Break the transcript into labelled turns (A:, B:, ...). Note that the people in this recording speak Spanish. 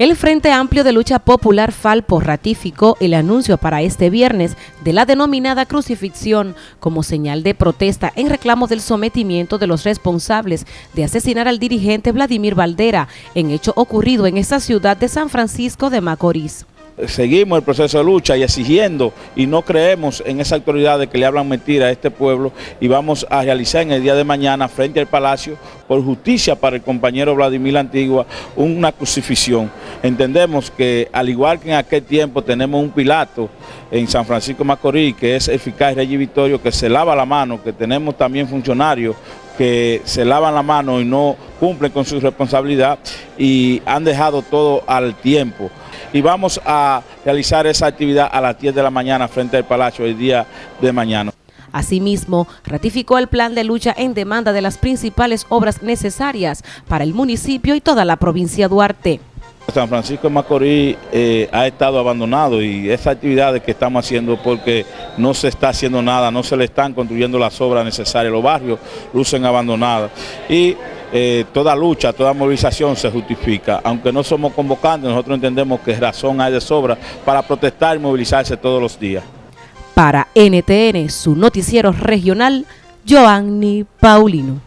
A: El Frente Amplio de Lucha Popular Falpo ratificó el anuncio para este viernes de la denominada crucifixión como señal de protesta en reclamo del sometimiento de los responsables de asesinar al dirigente Vladimir Valdera en hecho ocurrido en esa ciudad de San Francisco de Macorís
B: seguimos el proceso de lucha y exigiendo y no creemos en esa autoridad de que le hablan mentira a este pueblo y vamos a realizar en el día de mañana frente al Palacio por justicia para el compañero Vladimir Antigua una crucifixión. Entendemos que al igual que en aquel tiempo tenemos un Pilato en San Francisco Macorís que es eficaz Rey Victorio que se lava la mano, que tenemos también funcionarios que se lavan la mano y no cumplen con su responsabilidad y han dejado todo al tiempo y vamos a realizar esa actividad a las 10 de la mañana frente al Palacio el día de mañana.
A: Asimismo, ratificó el plan de lucha en demanda de las principales obras necesarias para el municipio y toda la provincia de Duarte.
B: San Francisco de Macorís eh, ha estado abandonado y esas actividades que estamos haciendo porque no se está haciendo nada, no se le están construyendo las obras necesarias, los barrios lucen abandonados y eh, toda lucha, toda movilización se justifica. Aunque no somos convocantes, nosotros entendemos que razón hay de sobra para protestar y movilizarse todos los días.
A: Para NTN, su noticiero regional, Joanny Paulino.